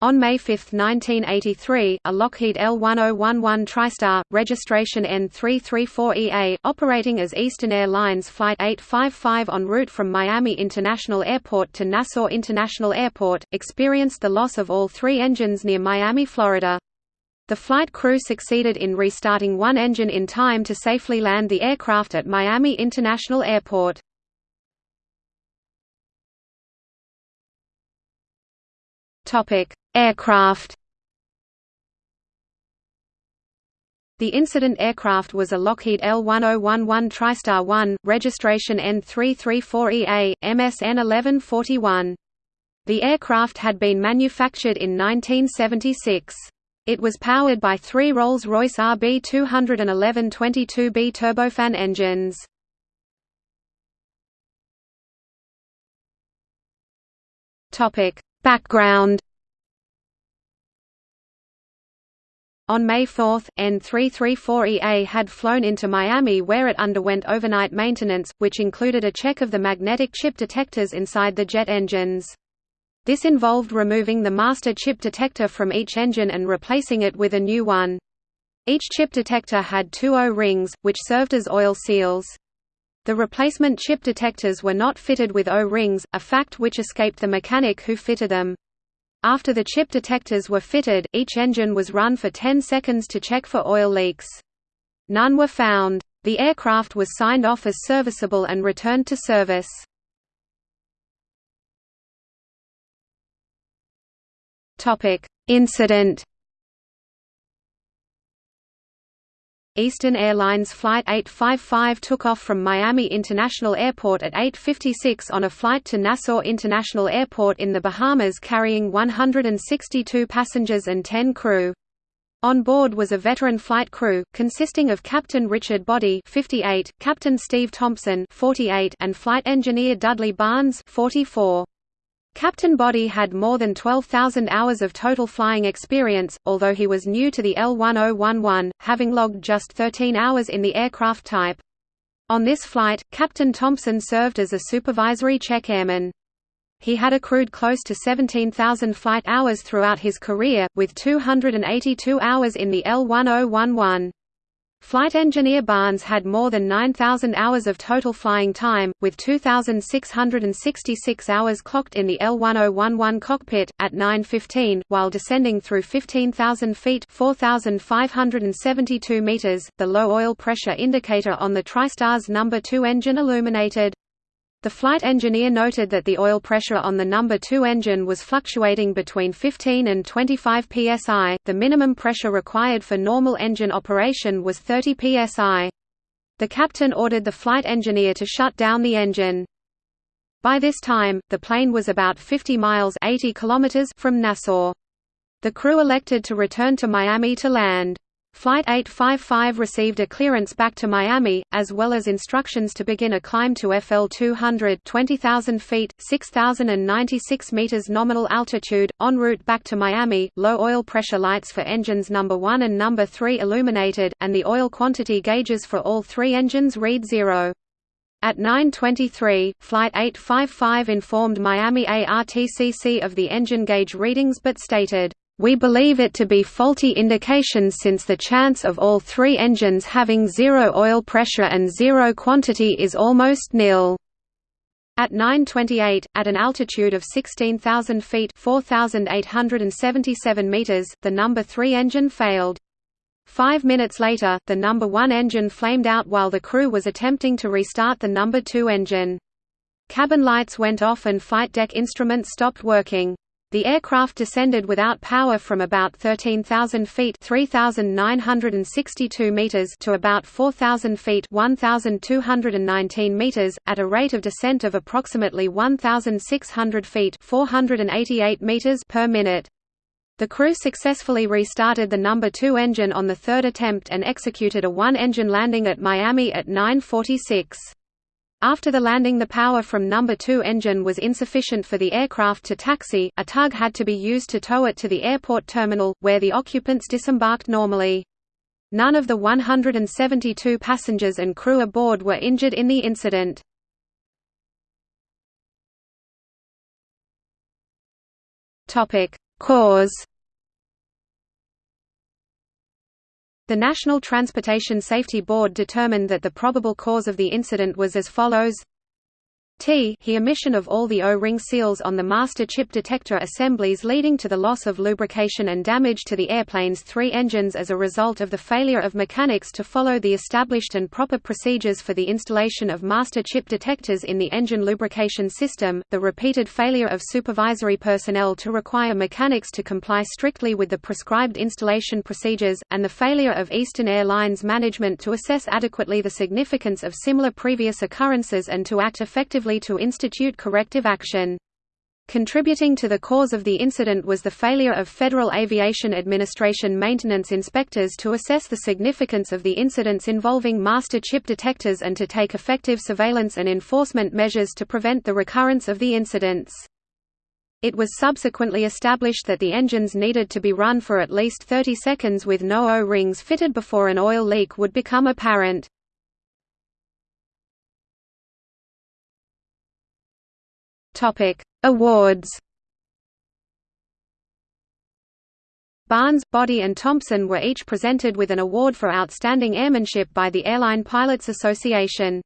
On May 5, 1983, a Lockheed L-1011 TriStar, registration N334EA, operating as Eastern Airlines Flight 855 en route from Miami International Airport to Nassau International Airport, experienced the loss of all three engines near Miami, Florida. The flight crew succeeded in restarting one engine in time to safely land the aircraft at Miami International Airport. Topic: Aircraft. The incident aircraft was a Lockheed L-1011 TriStar 1, registration N334EA, MSN 1141. The aircraft had been manufactured in 1976. It was powered by three Rolls-Royce RB211 22B turbofan engines. Background On May 4, N334EA had flown into Miami where it underwent overnight maintenance, which included a check of the magnetic chip detectors inside the jet engines. This involved removing the master chip detector from each engine and replacing it with a new one. Each chip detector had two O-rings, which served as oil seals. The replacement chip detectors were not fitted with O-rings, a fact which escaped the mechanic who fitted them. After the chip detectors were fitted, each engine was run for 10 seconds to check for oil leaks. None were found. The aircraft was signed off as serviceable and returned to service. Incident Eastern Airlines Flight 855 took off from Miami International Airport at 8.56 on a flight to Nassau International Airport in the Bahamas carrying 162 passengers and 10 crew. On board was a veteran flight crew, consisting of Captain Richard Boddy 58, Captain Steve Thompson 48, and flight engineer Dudley Barnes 44. Captain Boddy had more than 12,000 hours of total flying experience, although he was new to the L-1011, having logged just 13 hours in the aircraft type. On this flight, Captain Thompson served as a supervisory check airman. He had accrued close to 17,000 flight hours throughout his career, with 282 hours in the L-1011. Flight engineer Barnes had more than 9,000 hours of total flying time, with 2,666 hours clocked in the L-1011 cockpit, at 9.15, while descending through 15,000 feet 4,572 meters. The low oil pressure indicator on the TriStar's number 2 engine illuminated. The flight engineer noted that the oil pressure on the number 2 engine was fluctuating between 15 and 25 psi. The minimum pressure required for normal engine operation was 30 psi. The captain ordered the flight engineer to shut down the engine. By this time, the plane was about 50 miles 80 kilometers from Nassau. The crew elected to return to Miami to land. Flight 855 received a clearance back to Miami, as well as instructions to begin a climb to FL 200 20,000 feet 6,096 meters nominal altitude, en route back to Miami. Low oil pressure lights for engines number 1 and number 3 illuminated, and the oil quantity gauges for all three engines read zero. At 9.23, Flight 855 informed Miami ARTCC of the engine gauge readings but stated, we believe it to be faulty indications since the chance of all three engines having zero oil pressure and zero quantity is almost nil. At 9.28, at an altitude of 16,000 feet 4,877 meters, the number 3 engine failed. Five minutes later, the number 1 engine flamed out while the crew was attempting to restart the number 2 engine. Cabin lights went off and flight deck instruments stopped working. The aircraft descended without power from about 13,000 feet (3,962 meters) to about 4,000 feet (1,219 meters), at a rate of descent of approximately 1,600 feet (488 meters) per minute. The crew successfully restarted the number 2 engine on the third attempt and executed a one-engine landing at Miami at 9:46. After the landing the power from number 2 engine was insufficient for the aircraft to taxi, a tug had to be used to tow it to the airport terminal, where the occupants disembarked normally. None of the 172 passengers and crew aboard were injured in the incident. Cause The National Transportation Safety Board determined that the probable cause of the incident was as follows T he emission of all the O-ring seals on the master chip detector assemblies leading to the loss of lubrication and damage to the airplane's three engines as a result of the failure of mechanics to follow the established and proper procedures for the installation of master chip detectors in the engine lubrication system, the repeated failure of supervisory personnel to require mechanics to comply strictly with the prescribed installation procedures, and the failure of Eastern Airlines management to assess adequately the significance of similar previous occurrences and to act effectively to institute corrective action. Contributing to the cause of the incident was the failure of Federal Aviation Administration maintenance inspectors to assess the significance of the incidents involving master chip detectors and to take effective surveillance and enforcement measures to prevent the recurrence of the incidents. It was subsequently established that the engines needed to be run for at least 30 seconds with no O-rings fitted before an oil leak would become apparent. Topic: Awards. Barnes, Boddy and Thompson were each presented with an award for outstanding airmanship by the Airline Pilots Association.